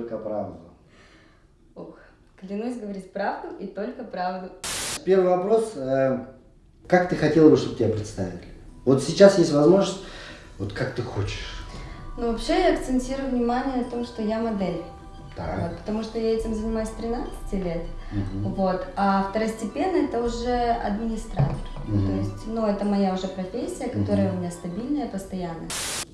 только правду. Ох, клянусь говорить правду и только правду. Первый вопрос. э, Как ты хотела бы, чтобы тебя представили? Вот сейчас есть возможность, вот как ты хочешь. Ну, вообще я акцентирую внимание на том, что я модель. Так. Вот, потому что я этим занимаюсь с 13 лет. Мгм. Вот. А второстепенно это уже администратор. Мгм. То есть, ну, это моя уже профессия, которая у меня стабильная, постоянная.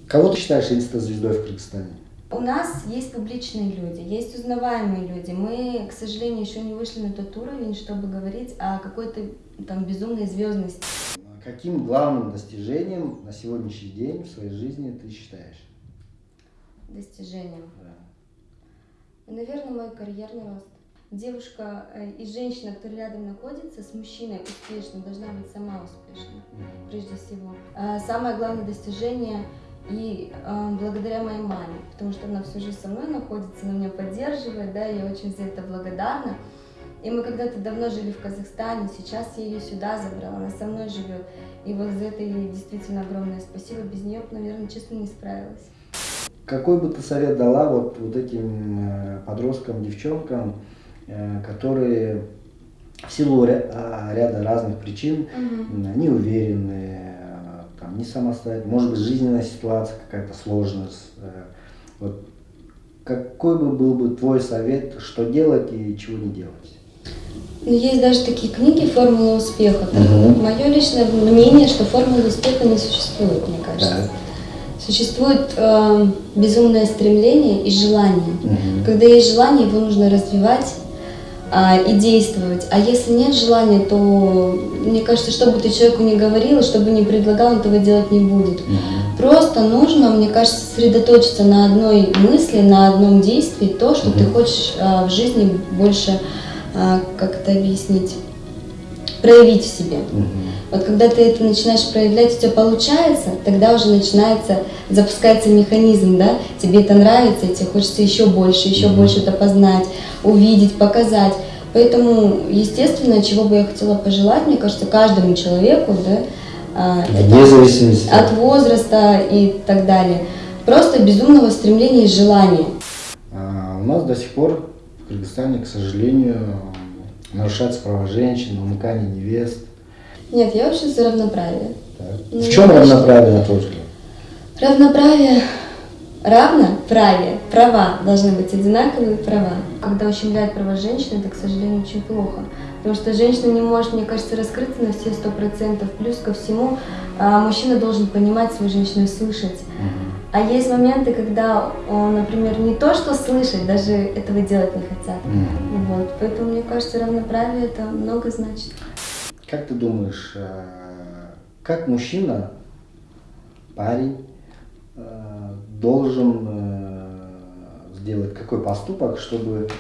Кого ты считаешь инста-звездой в Кыргызстане? У нас есть публичные люди, есть узнаваемые люди. Мы, к сожалению, еще не вышли на тот уровень, чтобы говорить о какой-то там безумной звездности. Каким главным достижением на сегодняшний день в своей жизни ты считаешь? достижением. Да. И, наверное, мой карьерный рост. Девушка э, и женщина, которая рядом находится с мужчиной успешной, должна быть сама успешна, прежде всего. А Самое главное достижение и э, благодаря моей маме, потому что она всю жизнь со мной находится, она меня поддерживает, да, я очень за это благодарна. И мы когда-то давно жили в Казахстане, сейчас я ее сюда забрала, она со мной живет. И вот за это ей действительно огромное спасибо. Без нее, бы, наверное, честно, не справилась. Какой бы ты совет дала вот, вот этим э, подросткам, девчонкам, э, которые в силу а, ряда разных причин Мгм. м, не уверены, э, там, не самостоятельно, может быть, жизненная ситуация какая-то сложная. с, э, Вот, какой бы был бы твой совет, что делать и чего не делать? Ну, есть даже такие книги «Формула успеха». Мгм. Мое личное мнение, что формулы успеха не существует, мне кажется. Так. Существует э, безумное стремление и желание. Мгм. Когда есть желание, его нужно развивать а, и действовать. А если нет желания, то мне кажется, что бы ты человеку ни говорил, что бы ни предлагал, он этого делать не будет. Мгм. Просто нужно, мне кажется, сосредоточиться на одной мысли, на одном действии, то, что ты Мгм. хочешь а, в жизни больше, а, как это объяснить, проявить в себе. Мгм. Вот когда ты это начинаешь проявлять, у тебя получается, тогда уже начинается, запускается механизм, да, тебе это нравится, и тебе хочется еще больше, еще Мгм. больше это познать, увидеть, показать. Поэтому, естественно, чего бы я хотела пожелать, мне кажется, каждому человеку, да, а, Вне зависимости. от возраста и так далее, просто безумного стремления и желания. А, У нас до сих пор в Кыргызстане, к сожалению, нарушаются права женщин, умыкание невест. Нет, я вообще за равноправие. Так. Ну, в чем равноправие, на твой взгляд? Равноправие, равноправие, права должны быть одинаковые права. Когда ущемляют права женщины, это, к сожалению, очень плохо. Потому что женщина не может, мне кажется, раскрыться на все сто процентов. Плюс ко всему, а, мужчина должен понимать свою женщину и слышать. А есть моменты, когда он, например, не то что слышать, даже этого делать не хотят. Мгм. Вот. Поэтому, мне кажется, равноправие это много значит. Как ты думаешь, э, как мужчина, парень, э, должен э, сделать какой поступок, чтобы,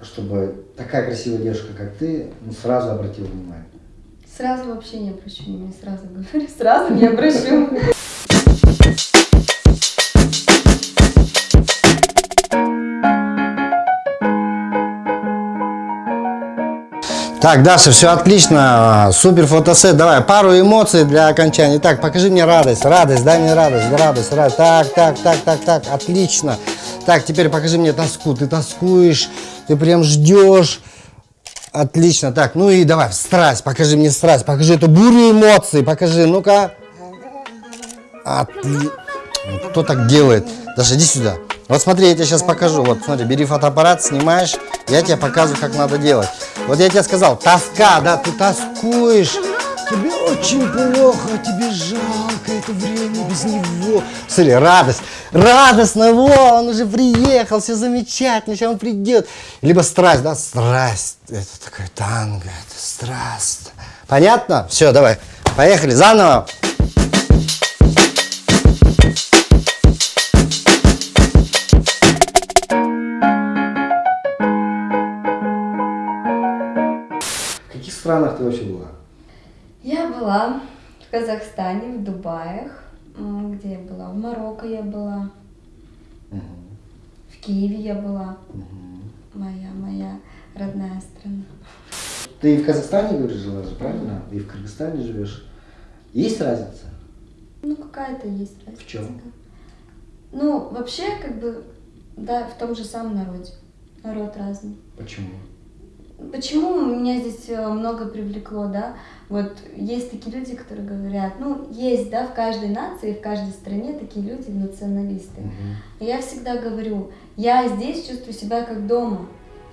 чтобы такая красивая девушка, как ты, ну, сразу обратила внимание? Сразу вообще не обращу внимания, сразу говорю, сразу не обращу. Так, Даша, все отлично. Супер фотосет. Давай, пару эмоций для окончания. Так, покажи мне радость. Радость, дай мне радость, радость, радость. Так, так, так, так, так. Отлично. Так, теперь покажи мне тоску. Ты тоскуешь, ты прям ждешь. Отлично. Так, ну и давай, страсть. Покажи мне страсть. Покажи эту бурю эмоций. Покажи, ну-ка. Отли... Кто так делает? Даша, иди сюда. Вот смотри, я тебе сейчас покажу. Вот, смотри, бери фотоаппарат, снимаешь. Я тебе показываю, как надо делать. Вот я тебе сказал, тоска, да, ты тоскуешь. Тебе очень плохо, тебе жалко это время без него. Смотри, радость. Радостно, во, он уже приехал, все замечательно, сейчас он придет. Либо страсть, да, страсть. Это такое танго, это страсть. Понятно? Все, давай, поехали, заново. Ты вообще была? Я была в Казахстане, в Дубаях. Где я была? В Марокко я была. В Киеве я была. Моя, моя родная страна. Ты в Казахстане, говоришь, жила же, правильно? И в Кыргызстане живешь. Есть разница? Ну, какая-то есть разница. В чем? Ну, вообще, как бы, Да, в том же самом народе. Народ разный. Почему? Почему меня здесь э, много привлекло, да? Вот есть такие люди, которые говорят, ну, есть, да, в каждой нации, в каждой стране такие люди, националисты. И я всегда говорю, я здесь чувствую себя как дома.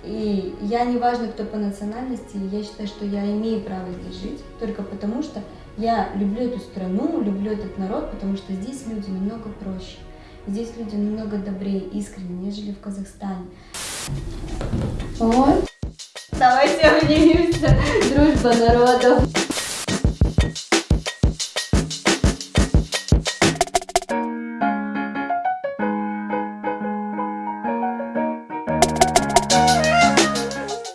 И я не важно, кто по национальности, я считаю, что я имею право здесь жить, только потому что я люблю эту страну, люблю этот народ, потому что здесь люди намного проще. Здесь люди намного добрее, искренне, нежели в Казахстане. Вот. Давайте обнимемся. Дружба народов.